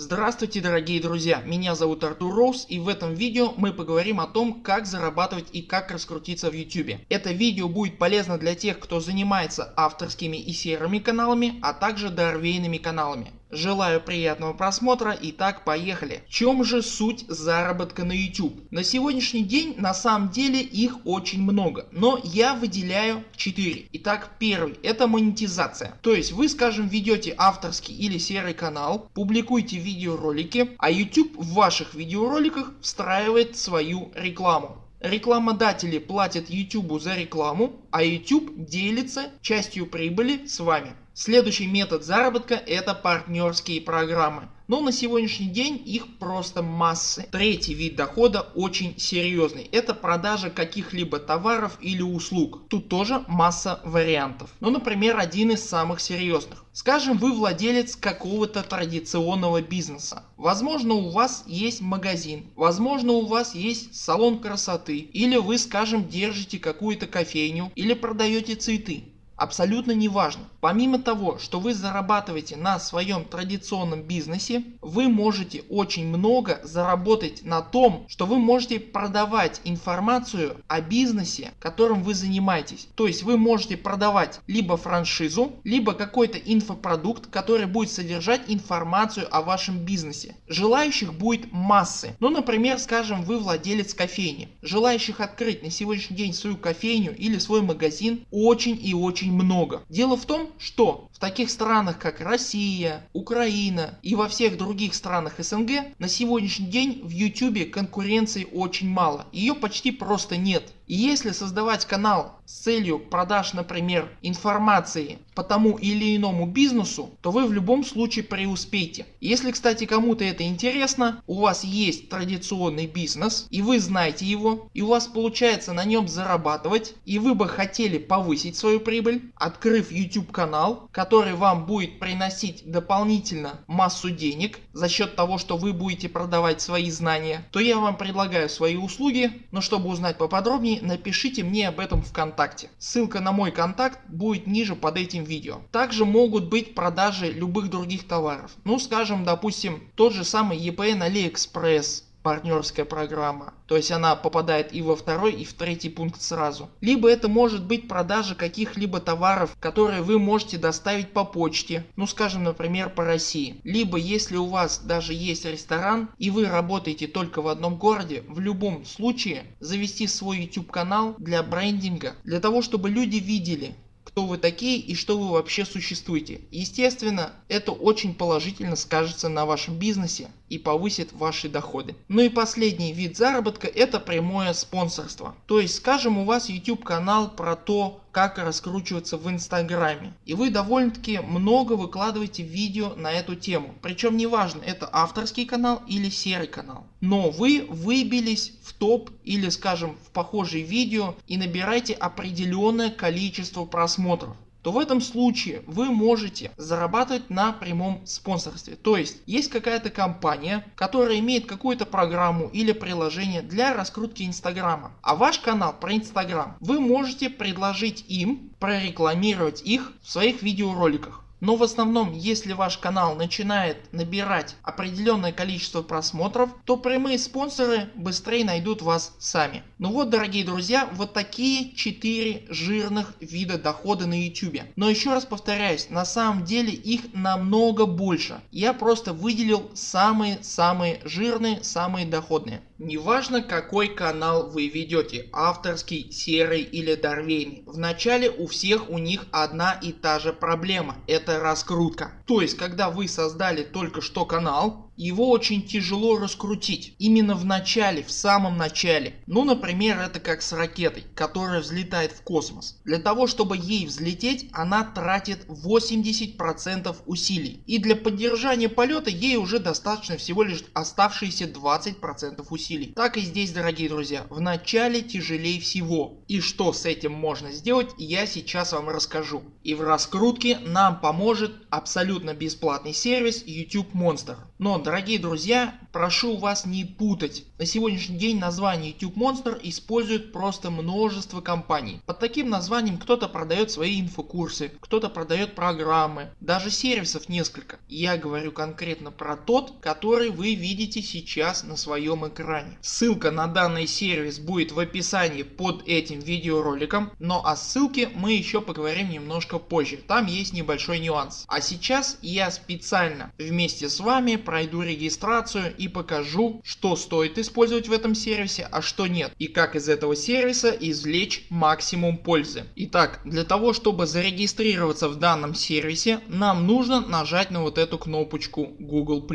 Здравствуйте дорогие друзья, меня зовут Артур Роуз и в этом видео мы поговорим о том как зарабатывать и как раскрутиться в YouTube. Это видео будет полезно для тех кто занимается авторскими и серыми каналами, а также дорвейными каналами. Желаю приятного просмотра. Итак поехали. В чем же суть заработка на YouTube? На сегодняшний день на самом деле их очень много, но я выделяю 4. Итак первый это монетизация. То есть вы скажем ведете авторский или серый канал, публикуете видеоролики, а YouTube в ваших видеороликах встраивает свою рекламу. Рекламодатели платят YouTube за рекламу, а YouTube делится частью прибыли с вами. Следующий метод заработка это партнерские программы. Но на сегодняшний день их просто массы. Третий вид дохода очень серьезный. Это продажа каких-либо товаров или услуг. Тут тоже масса вариантов. Ну например один из самых серьезных. Скажем вы владелец какого-то традиционного бизнеса. Возможно у вас есть магазин, возможно у вас есть салон красоты или вы скажем держите какую-то кофейню или продаете цветы. Абсолютно неважно. Помимо того, что вы зарабатываете на своем традиционном бизнесе, вы можете очень много заработать на том, что вы можете продавать информацию о бизнесе, которым вы занимаетесь. То есть вы можете продавать либо франшизу, либо какой-то инфопродукт, который будет содержать информацию о вашем бизнесе. Желающих будет массы. Ну например скажем вы владелец кофейни. Желающих открыть на сегодняшний день свою кофейню или свой магазин очень и очень очень много. Дело в том, что в таких странах как Россия, Украина и во всех других странах СНГ на сегодняшний день в YouTube конкуренции очень мало. Ее почти просто нет. И если создавать канал с целью продаж например информации по тому или иному бизнесу, то вы в любом случае преуспеете. Если кстати кому-то это интересно, у вас есть традиционный бизнес и вы знаете его и у вас получается на нем зарабатывать и вы бы хотели повысить свою прибыль, открыв YouTube канал, вам будет приносить дополнительно массу денег за счет того что вы будете продавать свои знания, то я вам предлагаю свои услуги, но чтобы узнать поподробнее напишите мне об этом вконтакте. Ссылка на мой контакт будет ниже под этим видео. Также могут быть продажи любых других товаров. Ну скажем допустим тот же самый EPN AliExpress партнерская программа. То есть она попадает и во второй и в третий пункт сразу. Либо это может быть продажа каких-либо товаров которые вы можете доставить по почте. Ну скажем например по России. Либо если у вас даже есть ресторан и вы работаете только в одном городе в любом случае завести свой YouTube канал для брендинга для того чтобы люди видели кто вы такие и что вы вообще существуете. Естественно это очень положительно скажется на вашем бизнесе и повысит ваши доходы. Ну и последний вид заработка это прямое спонсорство. То есть скажем у вас YouTube канал про то как раскручиваться в инстаграме и вы довольно таки много выкладываете видео на эту тему. Причем неважно это авторский канал или серый канал. Но вы выбились в топ или скажем в похожие видео и набираете определенное количество просмотров то в этом случае вы можете зарабатывать на прямом спонсорстве. То есть есть какая-то компания, которая имеет какую-то программу или приложение для раскрутки инстаграма, а ваш канал про инстаграм вы можете предложить им прорекламировать их в своих видеороликах. Но в основном если ваш канал начинает набирать определенное количество просмотров, то прямые спонсоры быстрее найдут вас сами. Ну вот дорогие друзья вот такие 4 жирных вида дохода на YouTube. Но еще раз повторяюсь на самом деле их намного больше. Я просто выделил самые самые жирные самые доходные. Неважно какой канал вы ведете авторский, серый или дорвейный. Вначале у всех у них одна и та же проблема это раскрутка. То есть когда вы создали только что канал его очень тяжело раскрутить именно в начале, в самом начале. Ну например это как с ракетой, которая взлетает в космос. Для того чтобы ей взлететь она тратит 80% усилий. И для поддержания полета ей уже достаточно всего лишь оставшиеся 20% усилий. Так и здесь дорогие друзья. В начале тяжелее всего. И что с этим можно сделать я сейчас вам расскажу. И в раскрутке нам поможет абсолютно бесплатный сервис YouTube Monster. Но дорогие друзья прошу вас не путать. На сегодняшний день название YouTube Monster использует просто множество компаний. Под таким названием кто-то продает свои инфокурсы, кто-то продает программы, даже сервисов несколько. Я говорю конкретно про тот который вы видите сейчас на своем экране. Ссылка на данный сервис будет в описании под этим видеороликом, но о ссылке мы еще поговорим немножко позже, там есть небольшой нюанс. А сейчас я специально вместе с вами пройду регистрацию и покажу что стоит использовать в этом сервисе, а что нет и как из этого сервиса извлечь максимум пользы. Итак для того чтобы зарегистрироваться в данном сервисе нам нужно нажать на вот эту кнопочку Google+.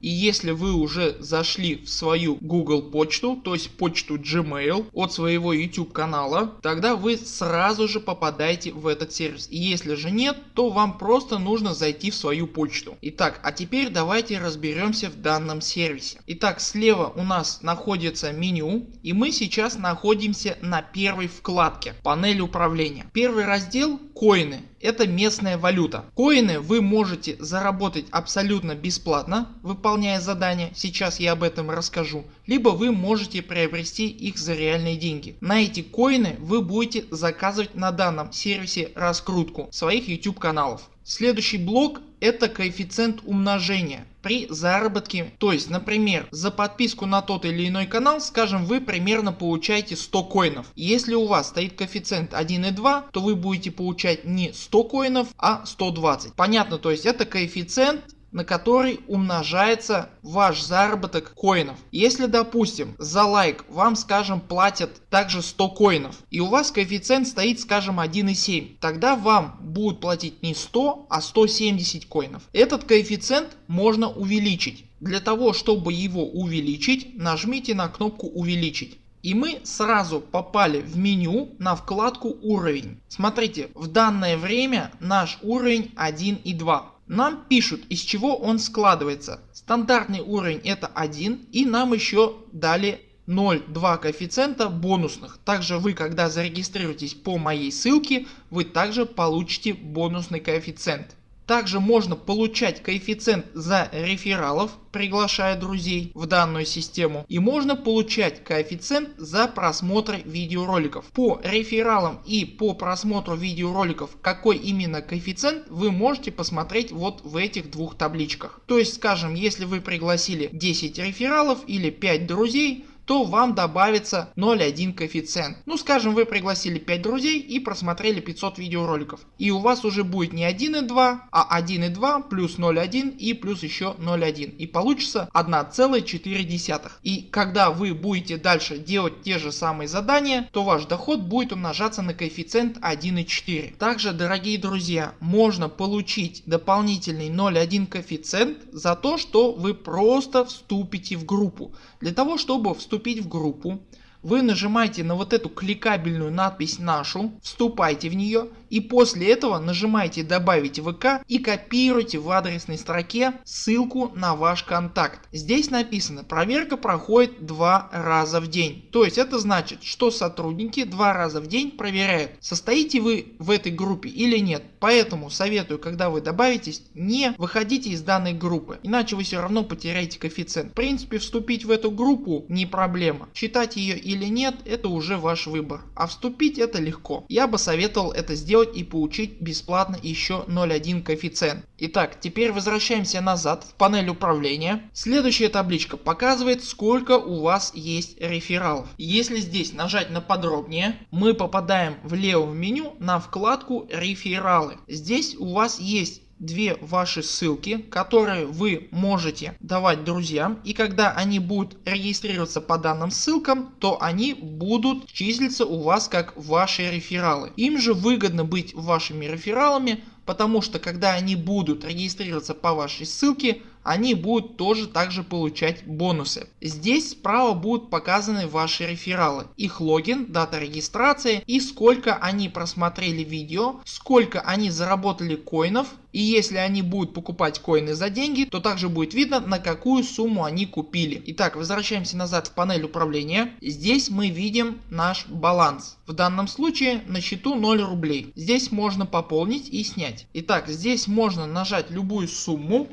И если вы уже зашли в свою Google почту, то есть почту Gmail от своего YouTube канала, тогда вы сразу же попадаете в этот сервис. И если же нет, то вам просто нужно зайти в свою почту. Итак, а теперь давайте разберемся в данном сервисе. Итак, слева у нас находится меню и мы сейчас находимся на первой вкладке панель управления. Первый раздел коины это местная валюта. Коины вы можете заработать абсолютно бесплатно выполняя задания, сейчас я об этом расскажу, либо вы можете приобрести их за реальные деньги. На эти коины вы будете заказывать на данном сервисе раскрутку своих YouTube каналов. Следующий блок это коэффициент умножения при заработке. То есть например за подписку на тот или иной канал скажем вы примерно получаете 100 коинов. Если у вас стоит коэффициент 1,2 то вы будете получать не 100 коинов а 120. Понятно то есть это коэффициент на который умножается ваш заработок коинов. Если допустим за лайк вам скажем платят также 100 коинов и у вас коэффициент стоит скажем 1,7 тогда вам будут платить не 100 а 170 коинов. Этот коэффициент можно увеличить. Для того чтобы его увеличить нажмите на кнопку увеличить. И мы сразу попали в меню на вкладку уровень. Смотрите в данное время наш уровень 1 и 2. Нам пишут из чего он складывается. Стандартный уровень это 1 и нам еще дали 0,2 коэффициента бонусных. Также вы когда зарегистрируетесь по моей ссылке вы также получите бонусный коэффициент. Также можно получать коэффициент за рефералов приглашая друзей в данную систему и можно получать коэффициент за просмотр видеороликов. По рефералам и по просмотру видеороликов какой именно коэффициент вы можете посмотреть вот в этих двух табличках. То есть скажем если вы пригласили 10 рефералов или 5 друзей то вам добавится 0,1 коэффициент. Ну скажем вы пригласили 5 друзей и просмотрели 500 видеороликов. И у вас уже будет не 1,2 а 1,2 плюс 0,1 и плюс еще 0,1 и получится 1,4. И когда вы будете дальше делать те же самые задания то ваш доход будет умножаться на коэффициент 1,4. Также дорогие друзья можно получить дополнительный 0,1 коэффициент за то что вы просто вступите в группу. Для того чтобы вступить в группу, вы нажимаете на вот эту кликабельную надпись нашу, вступайте в нее и после этого нажимаете добавить ВК и копируйте в адресной строке ссылку на ваш контакт. Здесь написано проверка проходит два раза в день. То есть это значит что сотрудники два раза в день проверяют состоите вы в этой группе или нет. Поэтому советую когда вы добавитесь не выходите из данной группы иначе вы все равно потеряете коэффициент. В принципе вступить в эту группу не проблема. Читать ее или нет это уже ваш выбор. А вступить это легко. Я бы советовал это сделать сделать и получить бесплатно еще 0.1 коэффициент. Итак теперь возвращаемся назад в панель управления. Следующая табличка показывает сколько у вас есть рефералов. Если здесь нажать на подробнее мы попадаем в левом меню на вкладку рефералы. Здесь у вас есть две ваши ссылки, которые вы можете давать друзьям и когда они будут регистрироваться по данным ссылкам, то они будут числиться у вас как ваши рефералы. Им же выгодно быть вашими рефералами, потому что когда они будут регистрироваться по вашей ссылке, они будут тоже также получать бонусы. Здесь справа будут показаны ваши рефералы, их логин, дата регистрации и сколько они просмотрели видео, сколько они заработали коинов и если они будут покупать коины за деньги, то также будет видно на какую сумму они купили. Итак возвращаемся назад в панель управления. Здесь мы видим наш баланс. В данном случае на счету 0 рублей. Здесь можно пополнить и снять. Итак здесь можно нажать любую сумму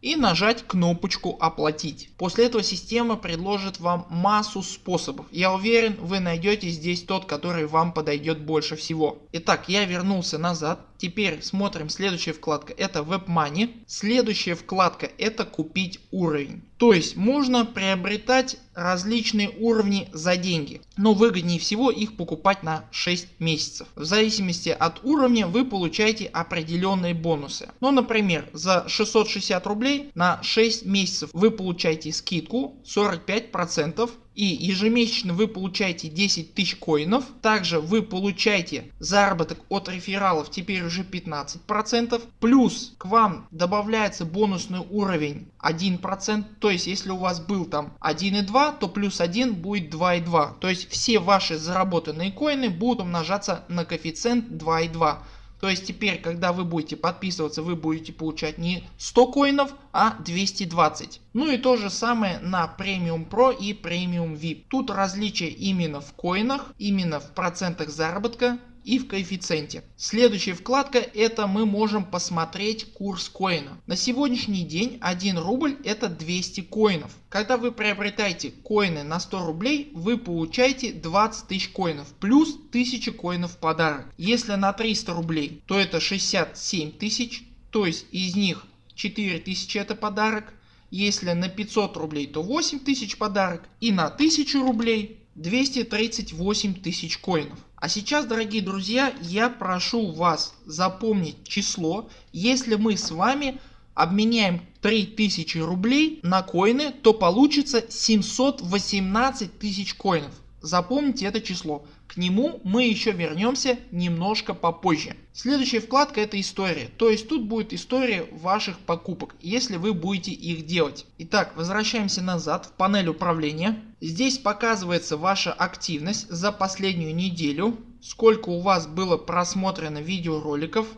и нажать кнопочку оплатить. После этого система предложит вам массу способов. Я уверен вы найдете здесь тот который вам подойдет больше всего. Итак я вернулся назад. Теперь смотрим следующая вкладка это WebMoney. Следующая вкладка это купить уровень. То есть можно приобретать различные уровни за деньги. Но выгоднее всего их покупать на 6 месяцев. В зависимости от уровня вы получаете определенные бонусы. Ну например за 660 рублей на 6 месяцев вы получаете скидку 45% и ежемесячно вы получаете 10 тысяч коинов. Также вы получаете заработок от рефералов теперь уже 15%. Плюс к вам добавляется бонусный уровень 1%. То есть если у вас был там 1,2 то плюс 1 будет 2,2. То есть все ваши заработанные коины будут умножаться на коэффициент 2,2. То есть теперь когда вы будете подписываться вы будете получать не 100 коинов а 220. Ну и то же самое на Premium Pro и Premium VIP. Тут различие именно в коинах, именно в процентах заработка и в коэффициенте. Следующая вкладка это мы можем посмотреть курс коина. На сегодняшний день 1 рубль это 200 коинов. Когда вы приобретаете коины на 100 рублей вы получаете 20 тысяч коинов плюс 1000 коинов в подарок. Если на 300 рублей то это 67 тысяч то есть из них 4000 это подарок. Если на 500 рублей то 8000 подарок и на 1000 рублей 238 тысяч коинов. А сейчас дорогие друзья я прошу вас запомнить число. Если мы с вами обменяем 3000 рублей на коины то получится 718 тысяч коинов. Запомните это число. Нему мы еще вернемся немножко попозже. Следующая вкладка это история. То есть тут будет история ваших покупок, если вы будете их делать. Итак возвращаемся назад в панель управления. Здесь показывается ваша активность за последнюю неделю. Сколько у вас было просмотрено видеороликов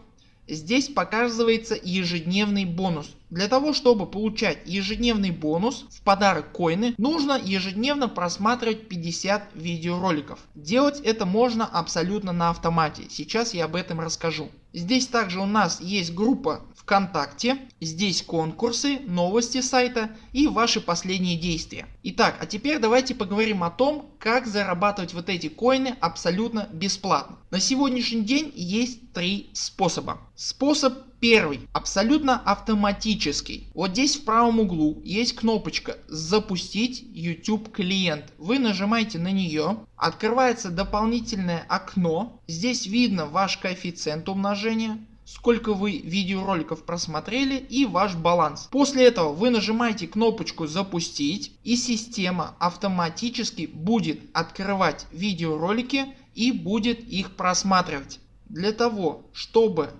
Здесь показывается ежедневный бонус. Для того чтобы получать ежедневный бонус в подарок коины нужно ежедневно просматривать 50 видеороликов. Делать это можно абсолютно на автомате. Сейчас я об этом расскажу. Здесь также у нас есть группа ВКонтакте, здесь конкурсы, новости сайта и ваши последние действия. Итак, а теперь давайте поговорим о том, как зарабатывать вот эти коины абсолютно бесплатно. На сегодняшний день есть три способа. Способ первый абсолютно автоматический. Вот здесь в правом углу есть кнопочка запустить YouTube клиент. Вы нажимаете на нее, открывается дополнительное окно. Здесь видно ваш коэффициент умножения сколько вы видеороликов просмотрели и ваш баланс. После этого вы нажимаете кнопочку запустить и система автоматически будет открывать видеоролики и будет их просматривать. Для того чтобы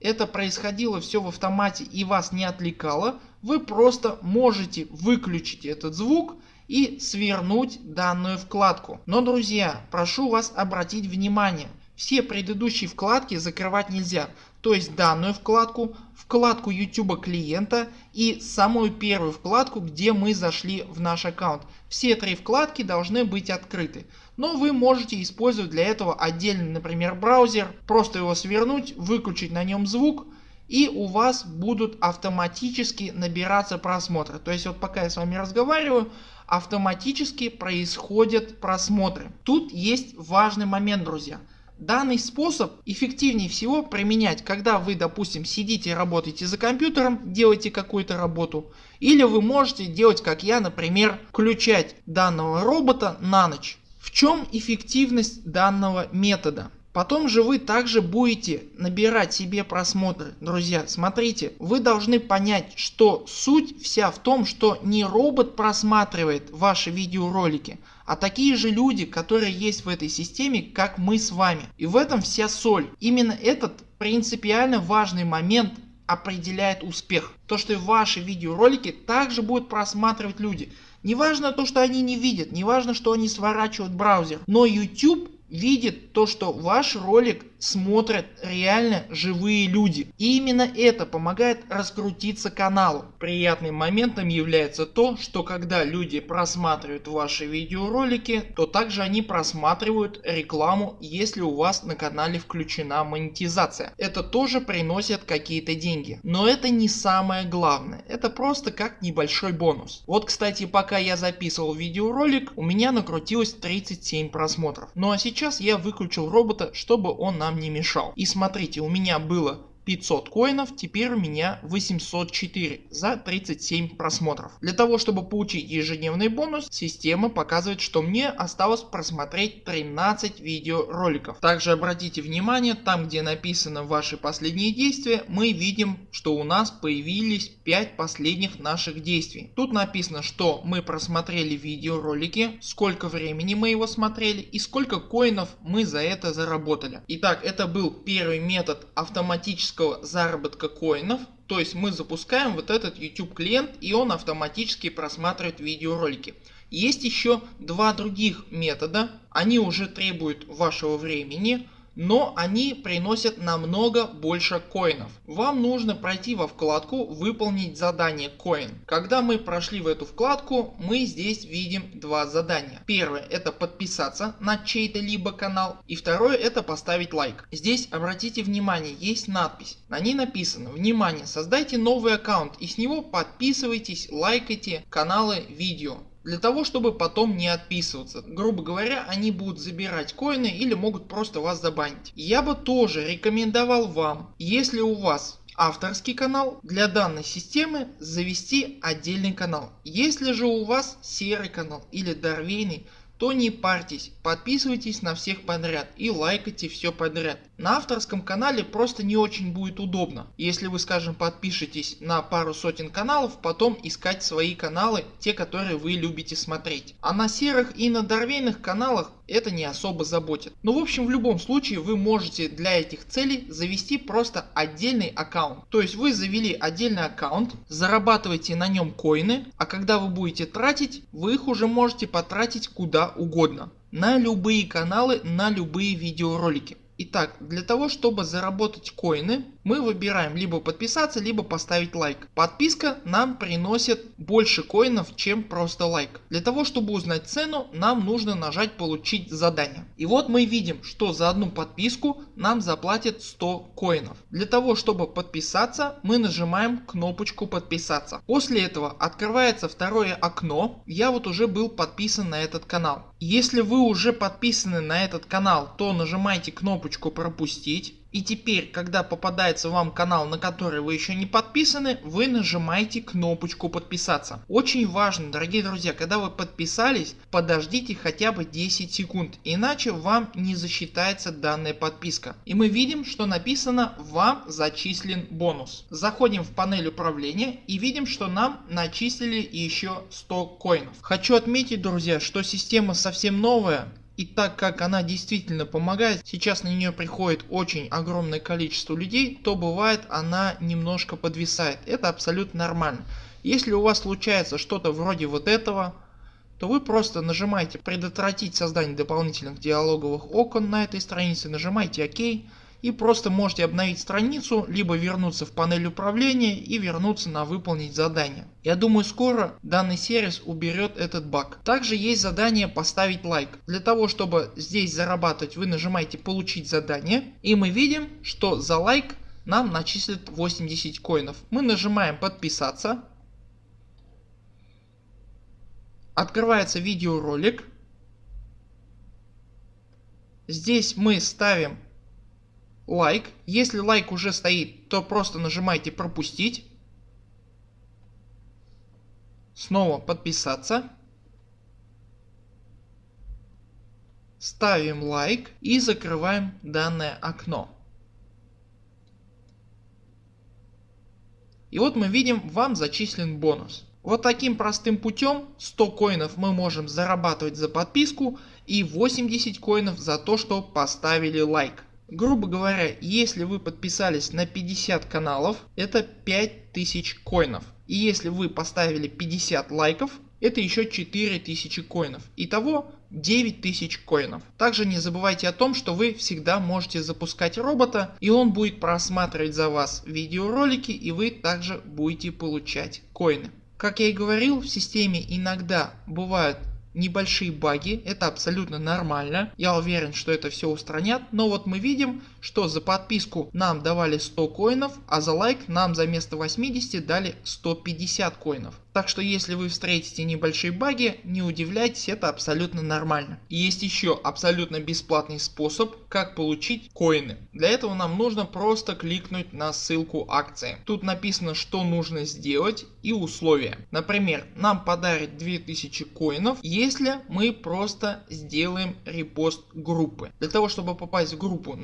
это происходило все в автомате и вас не отвлекало, вы просто можете выключить этот звук и свернуть данную вкладку. Но друзья прошу вас обратить внимание все предыдущие вкладки закрывать нельзя. То есть данную вкладку, вкладку YouTube клиента и самую первую вкладку где мы зашли в наш аккаунт. Все три вкладки должны быть открыты. Но вы можете использовать для этого отдельный например браузер, просто его свернуть, выключить на нем звук и у вас будут автоматически набираться просмотры. То есть вот пока я с вами разговариваю автоматически происходят просмотры. Тут есть важный момент друзья. Данный способ эффективнее всего применять, когда вы допустим сидите работаете за компьютером, делаете какую-то работу. Или вы можете делать как я например включать данного робота на ночь. В чем эффективность данного метода? Потом же вы также будете набирать себе просмотры. Друзья смотрите вы должны понять что суть вся в том что не робот просматривает ваши видеоролики а такие же люди которые есть в этой системе как мы с вами. И в этом вся соль. Именно этот принципиально важный момент определяет успех. То что ваши видеоролики также будут просматривать люди. Не важно то что они не видят, не важно что они сворачивают браузер, но YouTube видит то что ваш ролик смотрят реально живые люди. И именно это помогает раскрутиться каналу. Приятным моментом является то, что когда люди просматривают ваши видеоролики, то также они просматривают рекламу, если у вас на канале включена монетизация. Это тоже приносит какие-то деньги. Но это не самое главное. Это просто как небольшой бонус. Вот кстати пока я записывал видеоролик у меня накрутилось 37 просмотров. Ну а сейчас я выключил робота чтобы он нам не мешал. И смотрите у меня было 500 коинов, теперь у меня 804 за 37 просмотров. Для того чтобы получить ежедневный бонус система показывает что мне осталось просмотреть 13 видеороликов. Также обратите внимание там где написано ваши последние действия мы видим что у нас появились 5 последних наших действий. Тут написано что мы просмотрели видеоролики, сколько времени мы его смотрели и сколько коинов мы за это заработали. Итак это был первый метод автоматического автоматического заработка коинов. То есть мы запускаем вот этот YouTube клиент и он автоматически просматривает видеоролики. Есть еще два других метода. Они уже требуют вашего времени но они приносят намного больше коинов. Вам нужно пройти во вкладку выполнить задание коин. Когда мы прошли в эту вкладку мы здесь видим два задания. Первое это подписаться на чей-то либо канал и второе это поставить лайк. Здесь обратите внимание есть надпись. На ней написано внимание создайте новый аккаунт и с него подписывайтесь лайкайте каналы видео для того чтобы потом не отписываться. Грубо говоря они будут забирать коины или могут просто вас забанить. Я бы тоже рекомендовал вам если у вас авторский канал для данной системы завести отдельный канал. Если же у вас серый канал или дорвейный то не парьтесь, подписывайтесь на всех подряд и лайкайте все подряд. На авторском канале просто не очень будет удобно, если вы скажем подпишитесь на пару сотен каналов, потом искать свои каналы, те которые вы любите смотреть. А на серых и на дорвейных каналах это не особо заботит. Но в общем в любом случае вы можете для этих целей завести просто отдельный аккаунт. То есть вы завели отдельный аккаунт, зарабатываете на нем коины, а когда вы будете тратить, вы их уже можете потратить куда угодно. На любые каналы, на любые видеоролики. Итак, для того чтобы заработать коины мы выбираем либо подписаться либо поставить лайк. Подписка нам приносит больше коинов чем просто лайк. Для того чтобы узнать цену нам нужно нажать получить задание. И вот мы видим что за одну подписку нам заплатят 100 коинов. Для того чтобы подписаться мы нажимаем кнопочку подписаться. После этого открывается второе окно. Я вот уже был подписан на этот канал. Если вы уже подписаны на этот канал то нажимайте кнопочку пропустить. И теперь когда попадается вам канал на который вы еще не подписаны вы нажимаете кнопочку подписаться. Очень важно дорогие друзья когда вы подписались подождите хотя бы 10 секунд иначе вам не засчитается данная подписка. И мы видим что написано вам зачислен бонус. Заходим в панель управления и видим что нам начислили еще 100 коинов. Хочу отметить друзья что система совсем новая и так как она действительно помогает, сейчас на нее приходит очень огромное количество людей, то бывает она немножко подвисает. Это абсолютно нормально. Если у вас случается что-то вроде вот этого, то вы просто нажимаете предотвратить создание дополнительных диалоговых окон на этой странице, нажимаете ОК и просто можете обновить страницу, либо вернуться в панель управления и вернуться на выполнить задание. Я думаю скоро данный сервис уберет этот баг. Также есть задание поставить лайк. Для того чтобы здесь зарабатывать вы нажимаете получить задание и мы видим что за лайк нам начислят 80 коинов. Мы нажимаем подписаться. Открывается видеоролик. Здесь мы ставим лайк. Если лайк уже стоит, то просто нажимайте пропустить. Снова подписаться. Ставим лайк и закрываем данное окно. И вот мы видим вам зачислен бонус. Вот таким простым путем 100 коинов мы можем зарабатывать за подписку и 80 коинов за то что поставили лайк. Грубо говоря, если вы подписались на 50 каналов, это 5000 коинов. И если вы поставили 50 лайков, это еще 4000 коинов. Итого 9000 коинов. Также не забывайте о том, что вы всегда можете запускать робота и он будет просматривать за вас видеоролики и вы также будете получать коины. Как я и говорил в системе иногда бывают небольшие баги, это абсолютно нормально, я уверен что это все устранят, но вот мы видим что за подписку нам давали 100 коинов, а за лайк нам за место 80 дали 150 коинов. Так что если вы встретите небольшие баги, не удивляйтесь, это абсолютно нормально. есть еще абсолютно бесплатный способ, как получить коины. Для этого нам нужно просто кликнуть на ссылку акции. Тут написано, что нужно сделать и условия. Например, нам подарят 2000 коинов, если мы просто сделаем репост группы. Для того, чтобы попасть в группу,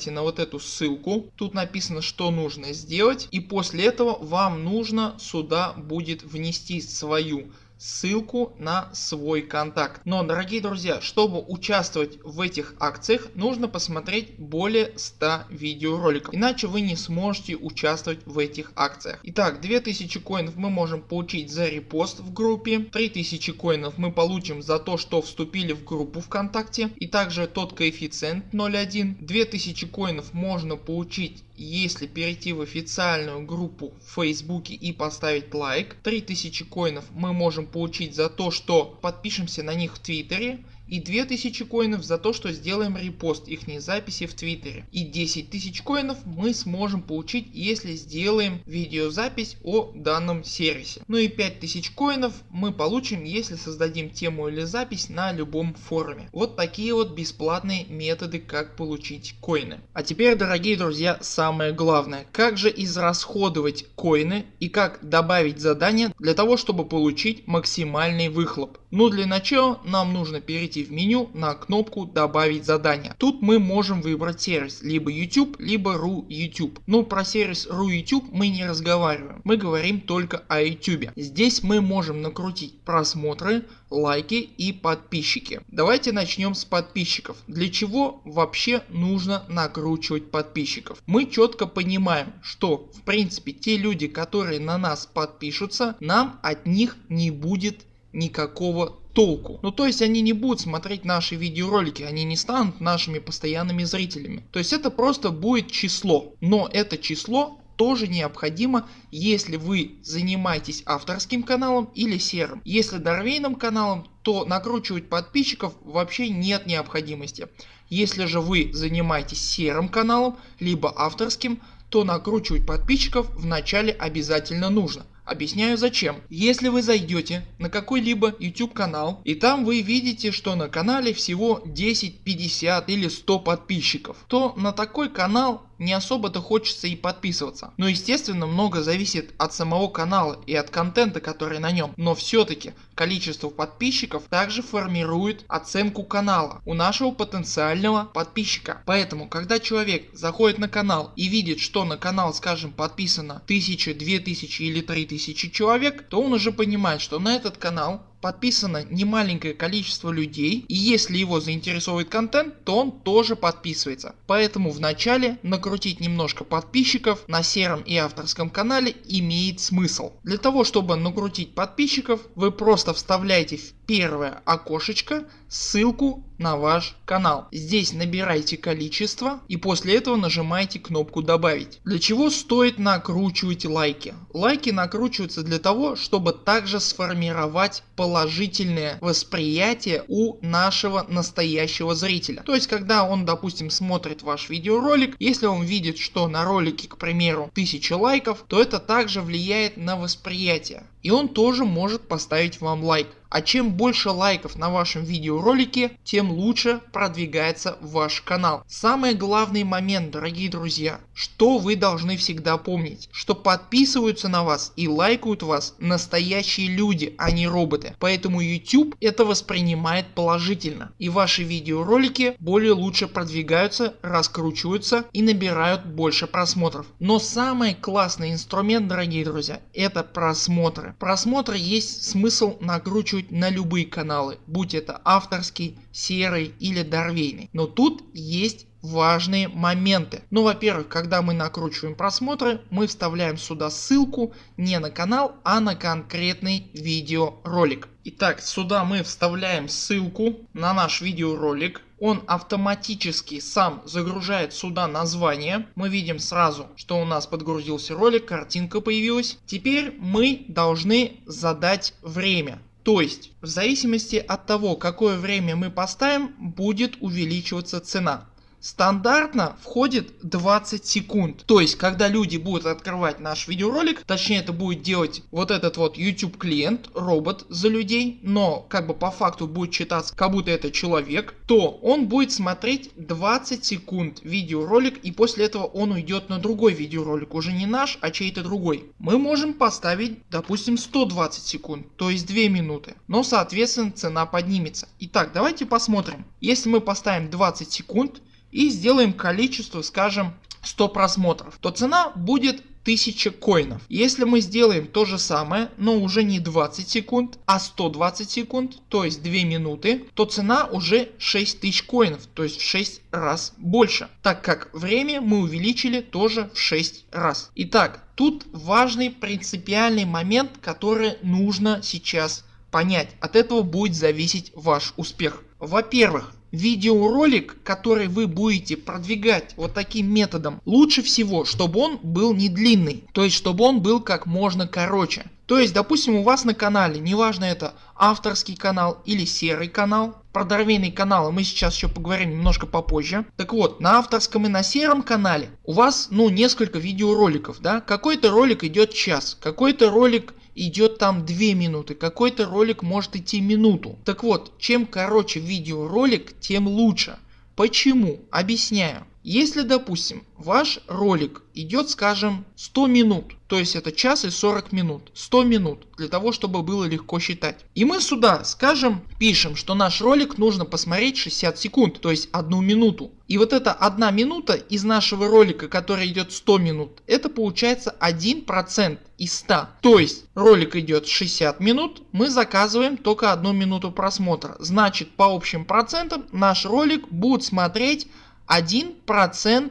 нажимайте на вот эту ссылку. Тут написано, что нужно сделать. И после этого вам нужно сюда будет внести свою ссылку на свой контакт. Но дорогие друзья, чтобы участвовать в этих акциях нужно посмотреть более 100 видеороликов. Иначе вы не сможете участвовать в этих акциях. Итак 2000 коинов мы можем получить за репост в группе. 3000 коинов мы получим за то что вступили в группу ВКонтакте. И также тот коэффициент 0.1. 2000 коинов можно получить если перейти в официальную группу в Фейсбуке и поставить лайк. 3000 коинов мы можем получить за то что подпишемся на них в Твиттере и 2000 коинов за то что сделаем репост их записи в твиттере и 10 тысяч коинов мы сможем получить если сделаем видеозапись о данном сервисе. Ну и 5000 коинов мы получим если создадим тему или запись на любом форуме. Вот такие вот бесплатные методы как получить коины. А теперь дорогие друзья самое главное как же израсходовать коины и как добавить задания для того чтобы получить максимальный выхлоп. Ну для начала нам нужно перейти перейти в меню на кнопку добавить задание. Тут мы можем выбрать сервис либо YouTube либо RU YouTube. Но про сервис RU YouTube мы не разговариваем. Мы говорим только о YouTube. Здесь мы можем накрутить просмотры, лайки и подписчики. Давайте начнем с подписчиков. Для чего вообще нужно накручивать подписчиков? Мы четко понимаем, что в принципе те люди, которые на нас подпишутся, нам от них не будет никакого толку. Ну то есть они не будут смотреть наши видеоролики, они не станут нашими постоянными зрителями. То есть это просто будет число. Но это число тоже необходимо если вы занимаетесь авторским каналом или серым. Если дорвейным каналом то накручивать подписчиков вообще нет необходимости. Если же вы занимаетесь серым каналом либо авторским то накручивать подписчиков вначале обязательно нужно. Объясняю зачем. Если вы зайдете на какой-либо YouTube канал и там вы видите что на канале всего 10, 50 или 100 подписчиков, то на такой канал не особо-то хочется и подписываться. Но естественно много зависит от самого канала и от контента который на нем. Но все-таки количество подписчиков также формирует оценку канала у нашего потенциального подписчика. Поэтому когда человек заходит на канал и видит что на канал скажем подписано 1000, 2000 или 3000 человек то он уже понимает что на этот канал подписано немаленькое количество людей и если его заинтересовывает контент то он тоже подписывается. Поэтому вначале накрутить немножко подписчиков на сером и авторском канале имеет смысл. Для того чтобы накрутить подписчиков вы просто вставляете в первое окошечко ссылку на ваш канал. Здесь набирайте количество и после этого нажимаете кнопку добавить. Для чего стоит накручивать лайки? Лайки накручиваются для того чтобы также сформировать положительное восприятие у нашего настоящего зрителя. То есть когда он допустим смотрит ваш видеоролик, если он видит что на ролике к примеру 1000 лайков то это также влияет на восприятие и он тоже может поставить вам лайк. А чем больше лайков на вашем видеоролике, тем лучше продвигается ваш канал. Самый главный момент дорогие друзья, что вы должны всегда помнить, что подписываются на вас и лайкают вас настоящие люди, а не роботы. Поэтому YouTube это воспринимает положительно и ваши видеоролики более лучше продвигаются, раскручиваются и набирают больше просмотров. Но самый классный инструмент дорогие друзья это просмотры просмотры. есть смысл накручивать на любые каналы, будь это авторский, серый или дорвейный. Но тут есть важные моменты. Ну во-первых когда мы накручиваем просмотры мы вставляем сюда ссылку не на канал а на конкретный видеоролик. Итак сюда мы вставляем ссылку на наш видеоролик. Он автоматически сам загружает сюда название. Мы видим сразу что у нас подгрузился ролик, картинка появилась. Теперь мы должны задать время. То есть в зависимости от того какое время мы поставим будет увеличиваться цена. Стандартно входит 20 секунд. То есть когда люди будут открывать наш видеоролик, точнее это будет делать вот этот вот YouTube клиент, робот за людей, но как бы по факту будет читаться как будто это человек, то он будет смотреть 20 секунд видеоролик и после этого он уйдет на другой видеоролик, уже не наш, а чей-то другой. Мы можем поставить допустим 120 секунд, то есть 2 минуты, но соответственно цена поднимется. Итак давайте посмотрим. Если мы поставим 20 секунд и сделаем количество скажем 100 просмотров, то цена будет 1000 коинов. Если мы сделаем то же самое, но уже не 20 секунд, а 120 секунд, то есть 2 минуты, то цена уже 6000 коинов, то есть в 6 раз больше, так как время мы увеличили тоже в 6 раз. Итак, тут важный принципиальный момент, который нужно сейчас понять. От этого будет зависеть ваш успех. Во-первых, видеоролик который вы будете продвигать вот таким методом лучше всего чтобы он был не длинный то есть чтобы он был как можно короче то есть допустим у вас на канале неважно это авторский канал или серый канал про дорвейные каналы мы сейчас еще поговорим немножко попозже. Так вот на авторском и на сером канале у вас ну несколько видеороликов да какой-то ролик идет час какой-то ролик идет там 2 минуты, какой-то ролик может идти минуту. Так вот, чем короче видеоролик, тем лучше. Почему? Объясняю. Если допустим ваш ролик идет скажем 100 минут, то есть это час и 40 минут, 100 минут для того чтобы было легко считать. И мы сюда скажем пишем что наш ролик нужно посмотреть 60 секунд, то есть одну минуту. И вот эта одна минута из нашего ролика который идет 100 минут это получается 1% из 100. То есть ролик идет 60 минут мы заказываем только одну минуту просмотра. Значит по общим процентам наш ролик будет смотреть 1%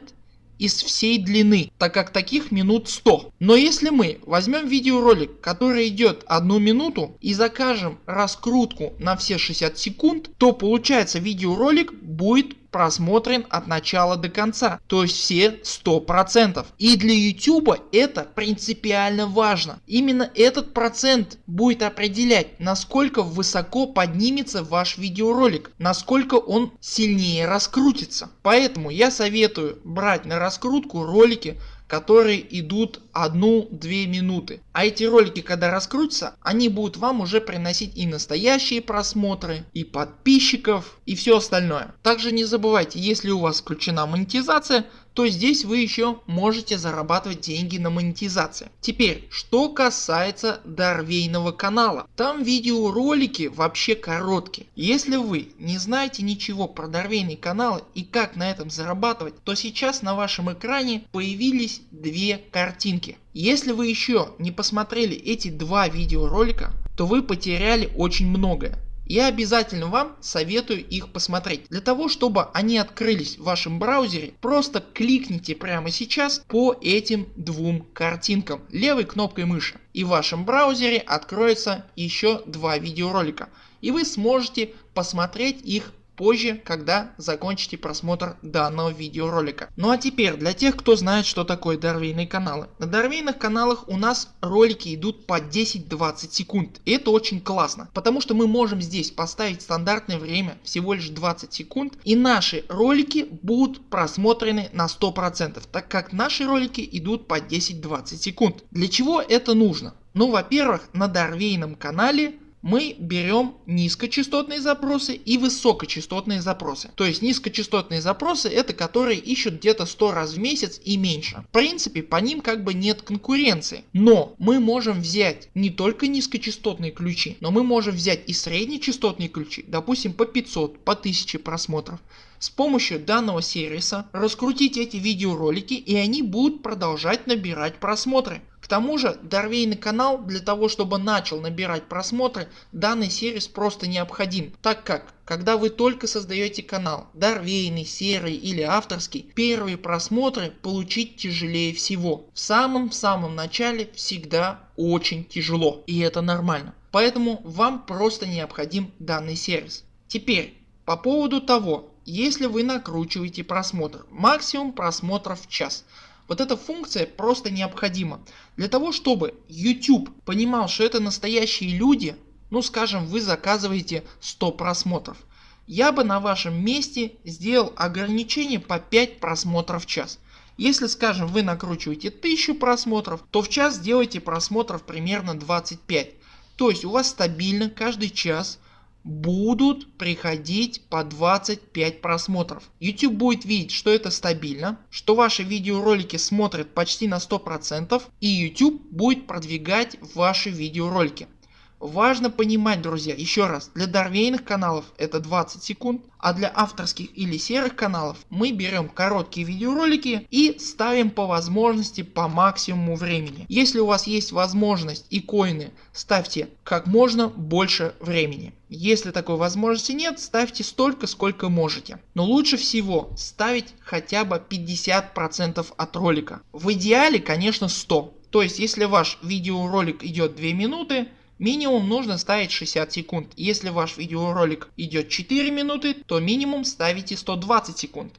из всей длины, так как таких минут 100. Но если мы возьмем видеоролик, который идет одну минуту и закажем раскрутку на все 60 секунд, то получается видеоролик будет просмотрен от начала до конца, то есть все 100%. И для YouTube это принципиально важно. Именно этот процент будет определять насколько высоко поднимется ваш видеоролик, насколько он сильнее раскрутится. Поэтому я советую брать на раскрутку ролики которые идут 1-2 минуты. А эти ролики когда раскрутятся, они будут вам уже приносить и настоящие просмотры, и подписчиков, и все остальное. Также не забывайте, если у вас включена монетизация, то здесь вы еще можете зарабатывать деньги на монетизации. Теперь, что касается Дарвейного канала. Там видеоролики вообще короткие. Если вы не знаете ничего про Дарвейный канал и как на этом зарабатывать, то сейчас на вашем экране появились две картинки. Если вы еще не посмотрели эти два видеоролика, то вы потеряли очень многое я обязательно вам советую их посмотреть. Для того чтобы они открылись в вашем браузере просто кликните прямо сейчас по этим двум картинкам. Левой кнопкой мыши. И в вашем браузере откроется еще два видеоролика. И вы сможете посмотреть их позже, когда закончите просмотр данного видеоролика. Ну а теперь для тех кто знает что такое дарвейные каналы. На дарвейных каналах у нас ролики идут по 10-20 секунд. И это очень классно, потому что мы можем здесь поставить стандартное время всего лишь 20 секунд и наши ролики будут просмотрены на 100%, так как наши ролики идут по 10-20 секунд. Для чего это нужно? Ну во-первых на Дарвейном канале мы берем низкочастотные запросы и высокочастотные запросы. То есть низкочастотные запросы это которые ищут где-то 100 раз в месяц и меньше. В принципе по ним как бы нет конкуренции. Но мы можем взять не только низкочастотные ключи, но мы можем взять и среднечастотные ключи, допустим по 500, по 1000 просмотров. С помощью данного сервиса раскрутить эти видеоролики и они будут продолжать набирать просмотры тому же Дорвейный канал для того чтобы начал набирать просмотры данный сервис просто необходим, так как когда вы только создаете канал, Дорвейный, серый или авторский, первые просмотры получить тяжелее всего. В самом самом начале всегда очень тяжело и это нормально. Поэтому вам просто необходим данный сервис. Теперь по поводу того, если вы накручиваете просмотр, максимум просмотров в час. Вот эта функция просто необходима для того чтобы YouTube понимал что это настоящие люди, ну скажем вы заказываете 100 просмотров. Я бы на вашем месте сделал ограничение по 5 просмотров в час. Если скажем вы накручиваете 1000 просмотров, то в час сделайте просмотров примерно 25. То есть у вас стабильно каждый час будут приходить по 25 просмотров. YouTube будет видеть что это стабильно, что ваши видеоролики смотрят почти на 100% и YouTube будет продвигать ваши видеоролики. Важно понимать друзья еще раз для дорвейных каналов это 20 секунд а для авторских или серых каналов мы берем короткие видеоролики и ставим по возможности по максимуму времени. Если у вас есть возможность и коины ставьте как можно больше времени. Если такой возможности нет ставьте столько сколько можете. Но лучше всего ставить хотя бы 50% от ролика. В идеале конечно 100. То есть если ваш видеоролик идет 2 минуты Минимум нужно ставить 60 секунд. Если ваш видеоролик идет 4 минуты, то минимум ставите 120 секунд.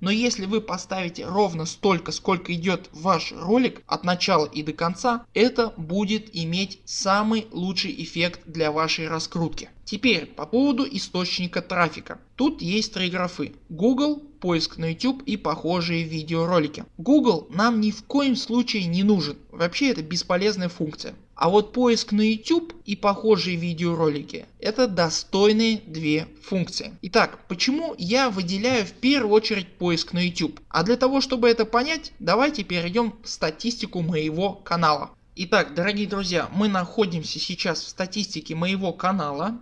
Но если вы поставите ровно столько сколько идет ваш ролик от начала и до конца, это будет иметь самый лучший эффект для вашей раскрутки. Теперь по поводу источника трафика. Тут есть три графы Google, поиск на YouTube и похожие видеоролики. Google нам ни в коем случае не нужен. Вообще это бесполезная функция. А вот поиск на YouTube и похожие видеоролики это достойные две функции. Итак, почему я выделяю в первую очередь поиск на YouTube? А для того чтобы это понять давайте перейдем в статистику моего канала. Итак дорогие друзья мы находимся сейчас в статистике моего канала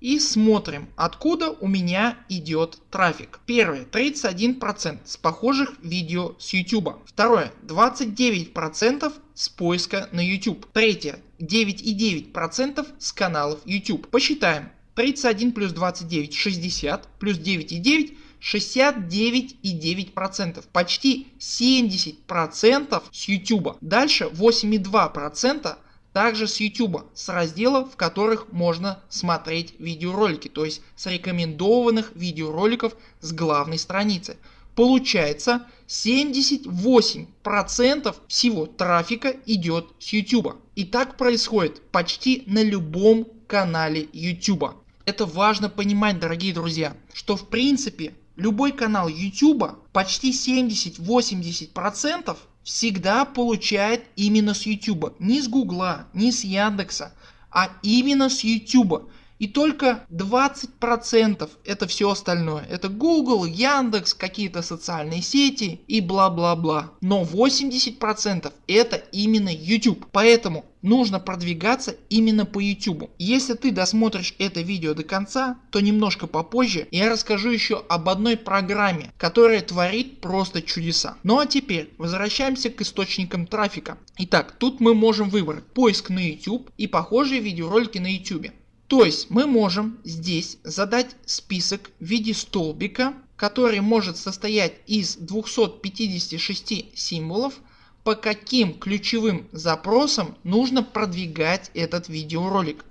и смотрим откуда у меня идет трафик. Первое 31% с похожих видео с YouTube. Второе 29% с поиска на YouTube. Третье 9,9% с каналов YouTube. Посчитаем 31 плюс 29 60 плюс 9,9 69,9%, почти 70% с YouTube. Дальше 8,2% также с YouTube, с разделов в которых можно смотреть видеоролики, то есть с рекомендованных видеороликов с главной страницы. Получается 78% всего трафика идет с YouTube. И так происходит почти на любом канале YouTube. Это важно понимать дорогие друзья, что в принципе любой канал YouTube почти 70-80% всегда получает именно с YouTube. Не с Гугла, не с Яндекса, а именно с YouTube. И только 20% это все остальное. Это Google, Яндекс, какие-то социальные сети и бла бла бла. Но 80% это именно YouTube. Поэтому нужно продвигаться именно по YouTube. Если ты досмотришь это видео до конца, то немножко попозже я расскажу еще об одной программе, которая творит просто чудеса. Ну а теперь возвращаемся к источникам трафика. Итак, тут мы можем выбрать поиск на YouTube и похожие видеоролики на YouTube. То есть мы можем здесь задать список в виде столбика, который может состоять из 256 символов, по каким ключевым запросам нужно продвигать этот видеоролик.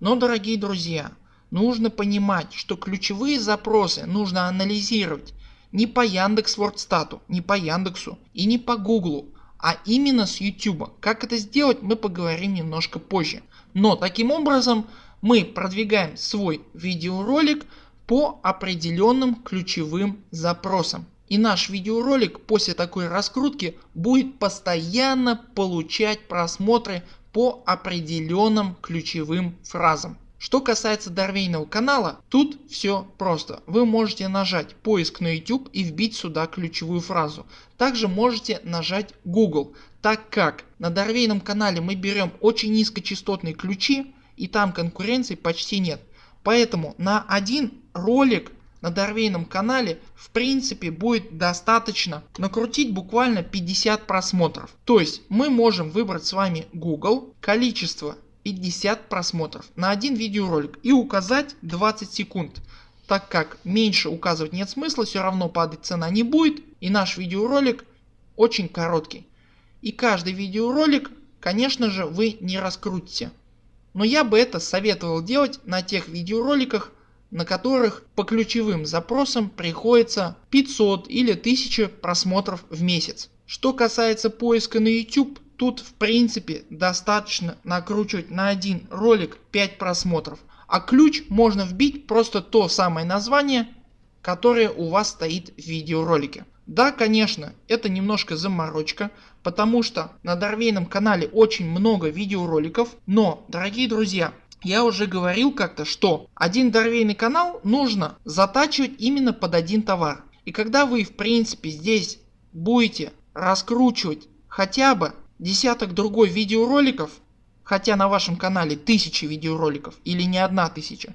Но дорогие друзья, нужно понимать, что ключевые запросы нужно анализировать не по Яндекс.Вордстату, не по Яндексу и не по Гуглу, а именно с YouTube. Как это сделать мы поговорим немножко позже. Но таким образом мы продвигаем свой видеоролик по определенным ключевым запросам. И наш видеоролик после такой раскрутки будет постоянно получать просмотры по определенным ключевым фразам. Что касается Дорвейного канала, тут все просто. Вы можете нажать поиск на YouTube и вбить сюда ключевую фразу. Также можете нажать Google, так как на Дорвейном канале мы берем очень низкочастотные ключи и там конкуренции почти нет. Поэтому на один ролик на Дорвейном канале в принципе будет достаточно накрутить буквально 50 просмотров. То есть мы можем выбрать с вами Google количество 50 просмотров на один видеоролик и указать 20 секунд. Так как меньше указывать нет смысла, все равно падать цена не будет и наш видеоролик очень короткий. И каждый видеоролик конечно же вы не раскрутите. Но я бы это советовал делать на тех видеороликах на которых по ключевым запросам приходится 500 или 1000 просмотров в месяц. Что касается поиска на YouTube, тут в принципе достаточно накручивать на один ролик 5 просмотров, а ключ можно вбить просто то самое название, которое у вас стоит в видеоролике. Да конечно это немножко заморочка, потому что на Дорвейном канале очень много видеороликов, но дорогие друзья я уже говорил как-то что один дорвейный канал нужно затачивать именно под один товар. И когда вы в принципе здесь будете раскручивать хотя бы десяток другой видеороликов, хотя на вашем канале тысячи видеороликов или не одна тысяча,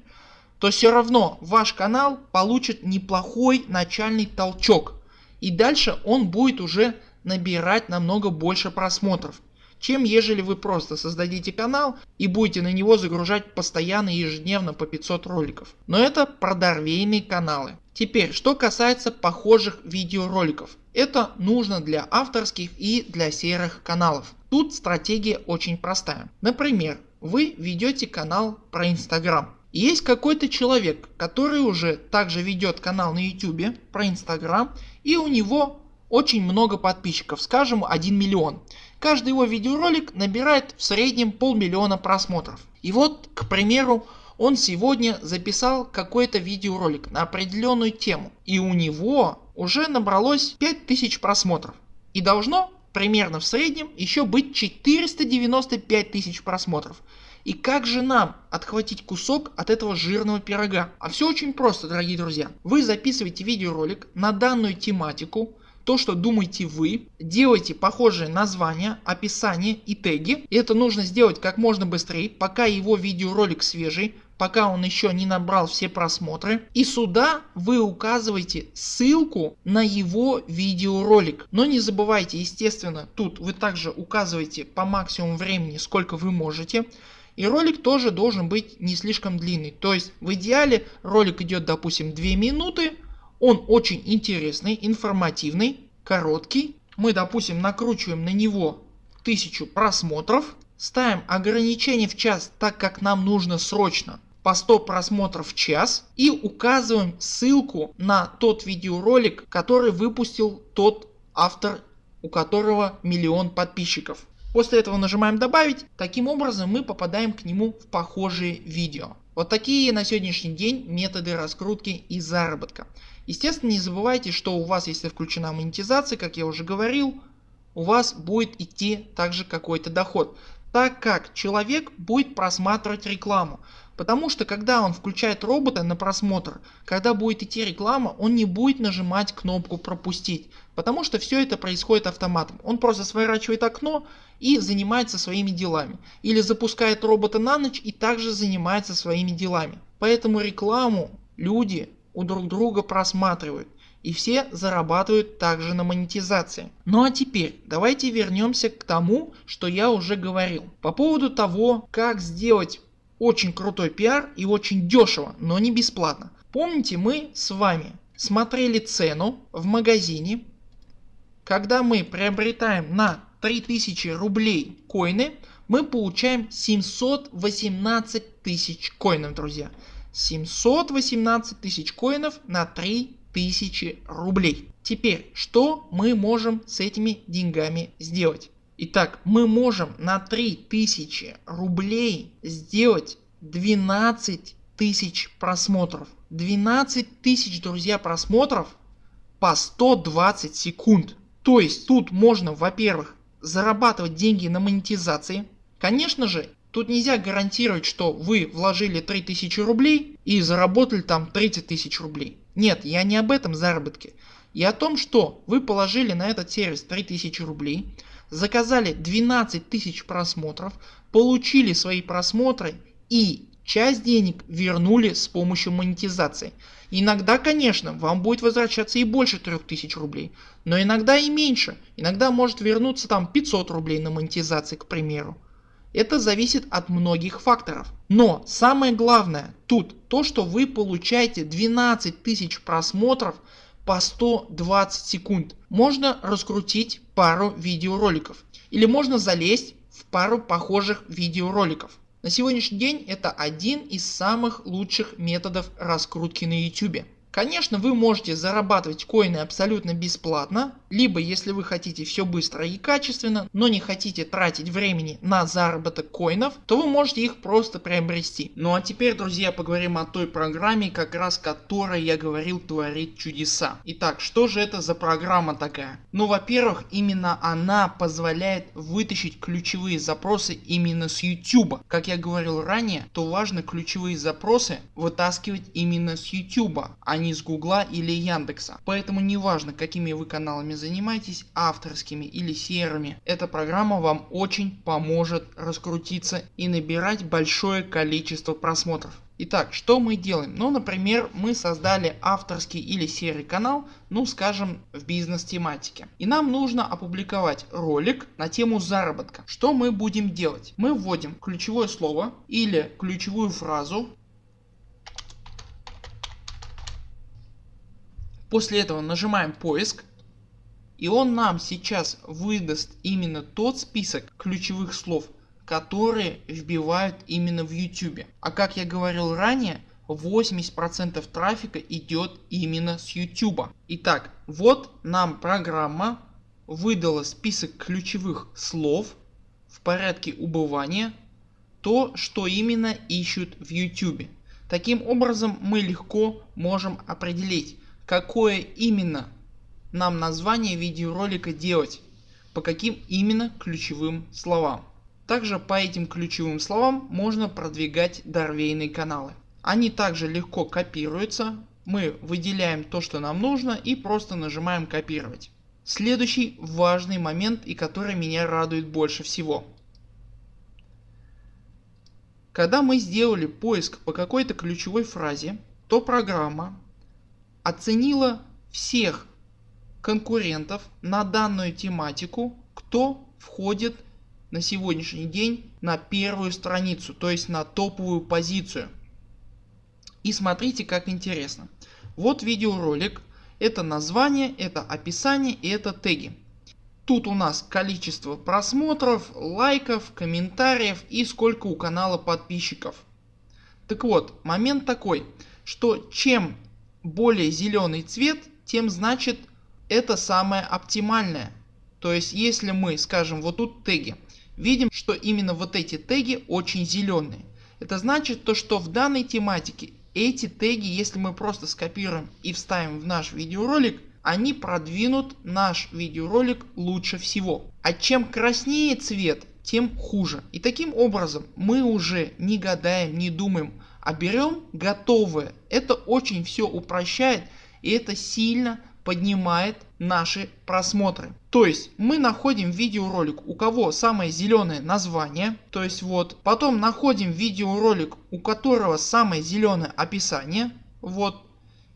то все равно ваш канал получит неплохой начальный толчок и дальше он будет уже набирать намного больше просмотров чем ежели вы просто создадите канал и будете на него загружать постоянно ежедневно по 500 роликов. Но это продорвейные каналы. Теперь что касается похожих видеороликов. Это нужно для авторских и для серых каналов. Тут стратегия очень простая. Например вы ведете канал про Инстаграм. Есть какой-то человек который уже также ведет канал на YouTube про Инстаграм и у него очень много подписчиков, скажем 1 миллион. Каждый его видеоролик набирает в среднем полмиллиона просмотров. И вот к примеру он сегодня записал какой-то видеоролик на определенную тему и у него уже набралось 5000 просмотров. И должно примерно в среднем еще быть 495 тысяч просмотров. И как же нам отхватить кусок от этого жирного пирога? А все очень просто дорогие друзья. Вы записываете видеоролик на данную тематику то что думаете вы, делайте похожие названия, описание и теги. И это нужно сделать как можно быстрее, пока его видеоролик свежий, пока он еще не набрал все просмотры. И сюда вы указываете ссылку на его видеоролик. Но не забывайте естественно тут вы также указываете по максимуму времени сколько вы можете. И ролик тоже должен быть не слишком длинный. То есть в идеале ролик идет допустим 2 минуты он очень интересный, информативный, короткий. Мы допустим накручиваем на него 1000 просмотров. Ставим ограничение в час так как нам нужно срочно по 100 просмотров в час и указываем ссылку на тот видеоролик который выпустил тот автор у которого миллион подписчиков. После этого нажимаем добавить, таким образом мы попадаем к нему в похожие видео. Вот такие на сегодняшний день методы раскрутки и заработка. Естественно не забывайте что у вас если включена монетизация как я уже говорил у вас будет идти также какой-то доход так как человек будет просматривать рекламу. Потому что когда он включает робота на просмотр, когда будет идти реклама, он не будет нажимать кнопку пропустить. Потому что все это происходит автоматом. Он просто сворачивает окно и занимается своими делами. Или запускает робота на ночь и также занимается своими делами. Поэтому рекламу люди у друг друга просматривают и все зарабатывают также на монетизации. Ну а теперь давайте вернемся к тому что я уже говорил по поводу того как сделать очень крутой пиар и очень дешево но не бесплатно. Помните мы с вами смотрели цену в магазине когда мы приобретаем на 3000 рублей коины мы получаем 718 тысяч коинов друзья. 718 тысяч коинов на 3000 рублей. Теперь что мы можем с этими деньгами сделать? Итак мы можем на 3000 рублей сделать 12 тысяч просмотров. 12 тысяч друзья просмотров по 120 секунд. То есть тут можно во-первых зарабатывать деньги на монетизации. Конечно же Тут нельзя гарантировать что вы вложили 3000 рублей и заработали там 30 тысяч рублей. Нет я не об этом заработке. Я о том что вы положили на этот сервис 3000 рублей, заказали 12 тысяч просмотров, получили свои просмотры и часть денег вернули с помощью монетизации. Иногда конечно вам будет возвращаться и больше 3000 рублей, но иногда и меньше, иногда может вернуться там 500 рублей на монетизации к примеру. Это зависит от многих факторов. Но самое главное тут то что вы получаете 12 тысяч просмотров по 120 секунд. Можно раскрутить пару видеороликов или можно залезть в пару похожих видеороликов. На сегодняшний день это один из самых лучших методов раскрутки на YouTube. Конечно вы можете зарабатывать коины абсолютно бесплатно, либо если вы хотите все быстро и качественно, но не хотите тратить времени на заработок коинов, то вы можете их просто приобрести. Ну а теперь друзья поговорим о той программе как раз которой я говорил творит чудеса. Итак что же это за программа такая? Ну во-первых именно она позволяет вытащить ключевые запросы именно с YouTube. Как я говорил ранее, то важно ключевые запросы вытаскивать именно с YouTube, а не с гугла или яндекса. Поэтому неважно какими вы каналами занимаетесь авторскими или серыми эта программа вам очень поможет раскрутиться и набирать большое количество просмотров. Итак, что мы делаем? Ну, например, мы создали авторский или серый канал, ну скажем в бизнес тематике. И нам нужно опубликовать ролик на тему заработка. Что мы будем делать? Мы вводим ключевое слово или ключевую фразу После этого нажимаем поиск и он нам сейчас выдаст именно тот список ключевых слов которые вбивают именно в YouTube. А как я говорил ранее 80% трафика идет именно с YouTube. Итак вот нам программа выдала список ключевых слов в порядке убывания то что именно ищут в YouTube. Таким образом мы легко можем определить какое именно нам название видеоролика делать, по каким именно ключевым словам. Также по этим ключевым словам можно продвигать дорвейные каналы. Они также легко копируются, мы выделяем то что нам нужно и просто нажимаем копировать. Следующий важный момент и который меня радует больше всего. Когда мы сделали поиск по какой-то ключевой фразе, то программа оценила всех конкурентов на данную тематику, кто входит на сегодняшний день на первую страницу, то есть на топовую позицию. И смотрите как интересно. Вот видеоролик, это название, это описание и это теги. Тут у нас количество просмотров, лайков, комментариев и сколько у канала подписчиков. Так вот момент такой, что чем более зеленый цвет, тем значит это самое оптимальное. То есть если мы скажем вот тут теги, видим что именно вот эти теги очень зеленые. Это значит то что в данной тематике эти теги если мы просто скопируем и вставим в наш видеоролик они продвинут наш видеоролик лучше всего. А чем краснее цвет тем хуже. И таким образом мы уже не гадаем, не думаем, а берем готовое. Это очень все упрощает и это сильно поднимает наши просмотры. То есть мы находим видеоролик у кого самое зеленое название, то есть вот, потом находим видеоролик у которого самое зеленое описание, вот,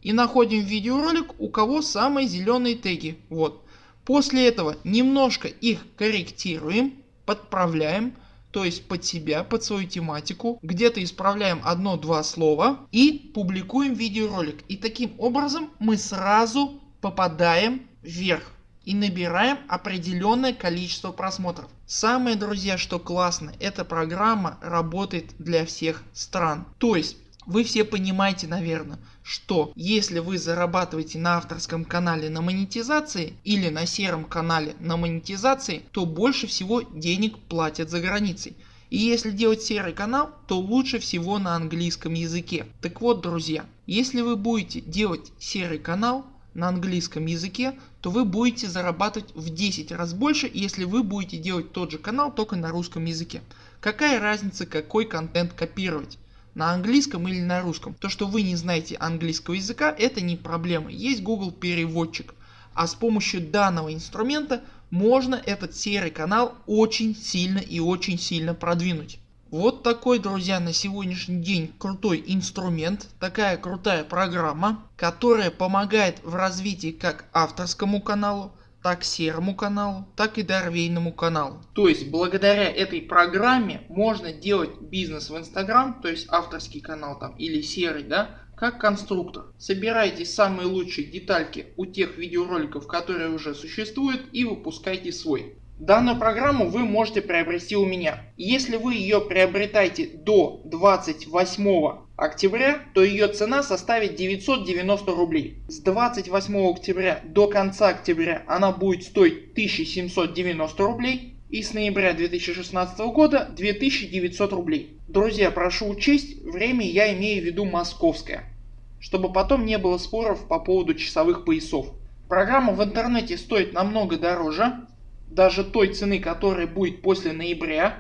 и находим видеоролик у кого самые зеленые теги, вот. После этого немножко их корректируем, подправляем, то есть под себя, под свою тематику, где-то исправляем одно-два слова и публикуем видеоролик. И таким образом мы сразу попадаем вверх и набираем определенное количество просмотров. Самое друзья что классно, эта программа работает для всех стран. То есть вы все понимаете наверное что если вы зарабатываете на авторском канале на монетизации или на сером канале на монетизации то больше всего денег платят за границей. И если делать серый канал то лучше всего на английском языке. Так вот друзья если вы будете делать серый канал на английском языке то вы будете зарабатывать в 10 раз больше если вы будете делать тот же канал только на русском языке. Какая разница какой контент копировать на английском или на русском. То что вы не знаете английского языка это не проблема, есть Google переводчик. А с помощью данного инструмента можно этот серый канал очень сильно и очень сильно продвинуть. Вот такой друзья на сегодняшний день крутой инструмент, такая крутая программа, которая помогает в развитии как авторскому каналу, так серому каналу, так и дорвейному каналу. То есть благодаря этой программе можно делать бизнес в Instagram, то есть авторский канал там или серый, да, как конструктор. Собирайте самые лучшие детальки у тех видеороликов, которые уже существуют и выпускайте свой. Данную программу вы можете приобрести у меня. Если вы ее приобретаете до 28 октября, то ее цена составит 990 рублей. С 28 октября до конца октября она будет стоить 1790 рублей и с ноября 2016 года 2900 рублей. Друзья, прошу учесть, время я имею в виду московское, чтобы потом не было споров по поводу часовых поясов. Программа в интернете стоит намного дороже, даже той цены которая будет после ноября.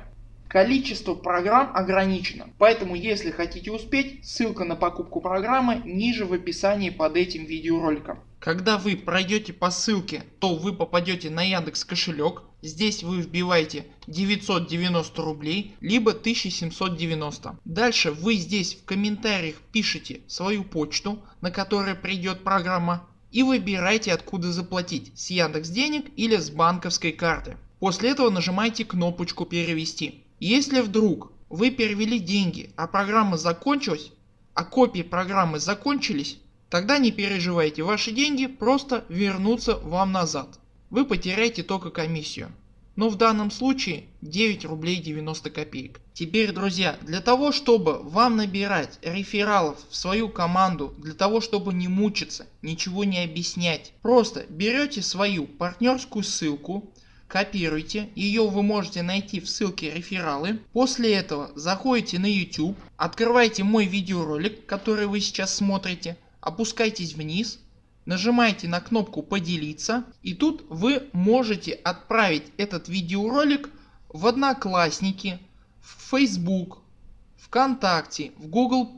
Количество программ ограничено, поэтому если хотите успеть, ссылка на покупку программы ниже в описании под этим видеороликом. Когда вы пройдете по ссылке, то вы попадете на Яндекс кошелек. Здесь вы вбиваете 990 рублей, либо 1790. Дальше вы здесь в комментариях пишите свою почту, на которой придет программа и выбирайте откуда заплатить с Яндекс денег или с банковской карты. После этого нажимайте кнопочку перевести. Если вдруг вы перевели деньги а программа закончилась, а копии программы закончились, тогда не переживайте ваши деньги просто вернутся вам назад. Вы потеряете только комиссию но в данном случае 9 рублей 90 копеек. Теперь друзья для того чтобы вам набирать рефералов в свою команду для того чтобы не мучиться ничего не объяснять просто берете свою партнерскую ссылку копируйте, ее вы можете найти в ссылке рефералы. После этого заходите на YouTube, открывайте мой видеоролик который вы сейчас смотрите, опускайтесь вниз, нажимаете на кнопку поделиться и тут вы можете отправить этот видеоролик в одноклассники, в Facebook, ВКонтакте, в Google+,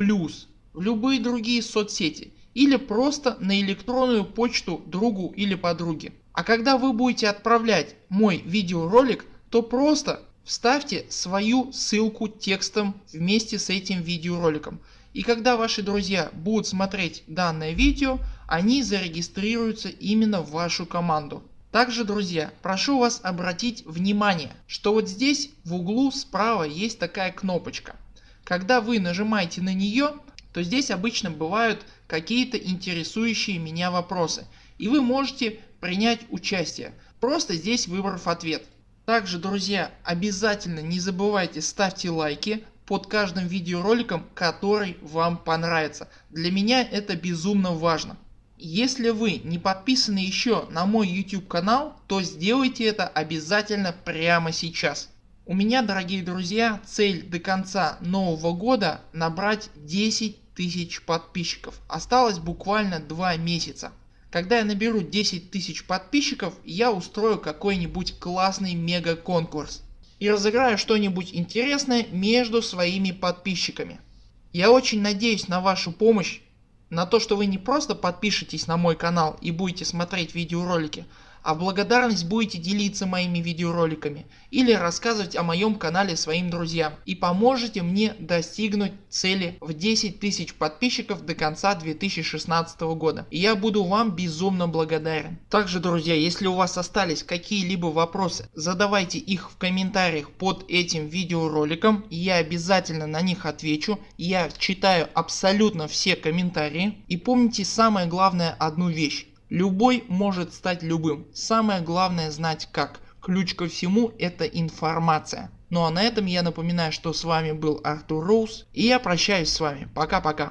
в любые другие соцсети или просто на электронную почту другу или подруге. А когда вы будете отправлять мой видеоролик, то просто вставьте свою ссылку текстом вместе с этим видеороликом. И когда ваши друзья будут смотреть данное видео, они зарегистрируются именно в вашу команду. Также друзья прошу вас обратить внимание что вот здесь в углу справа есть такая кнопочка. Когда вы нажимаете на нее то здесь обычно бывают какие-то интересующие меня вопросы и вы можете принять участие просто здесь выбрав ответ. Также друзья обязательно не забывайте ставьте лайки под каждым видеороликом который вам понравится. Для меня это безумно важно. Если вы не подписаны еще на мой YouTube канал, то сделайте это обязательно прямо сейчас. У меня дорогие друзья цель до конца нового года набрать 10 тысяч подписчиков. Осталось буквально 2 месяца. Когда я наберу 10 тысяч подписчиков я устрою какой-нибудь классный мега конкурс и разыграю что-нибудь интересное между своими подписчиками. Я очень надеюсь на вашу помощь на то что вы не просто подпишитесь на мой канал и будете смотреть видеоролики, а в благодарность будете делиться моими видеороликами или рассказывать о моем канале своим друзьям и поможете мне достигнуть цели в 10 тысяч подписчиков до конца 2016 года. И я буду вам безумно благодарен. Также друзья если у вас остались какие-либо вопросы задавайте их в комментариях под этим видеороликом я обязательно на них отвечу. Я читаю абсолютно все комментарии и помните самое главное одну вещь Любой может стать любым. Самое главное знать как. Ключ ко всему это информация. Ну а на этом я напоминаю что с вами был Артур Роуз и я прощаюсь с вами. Пока пока.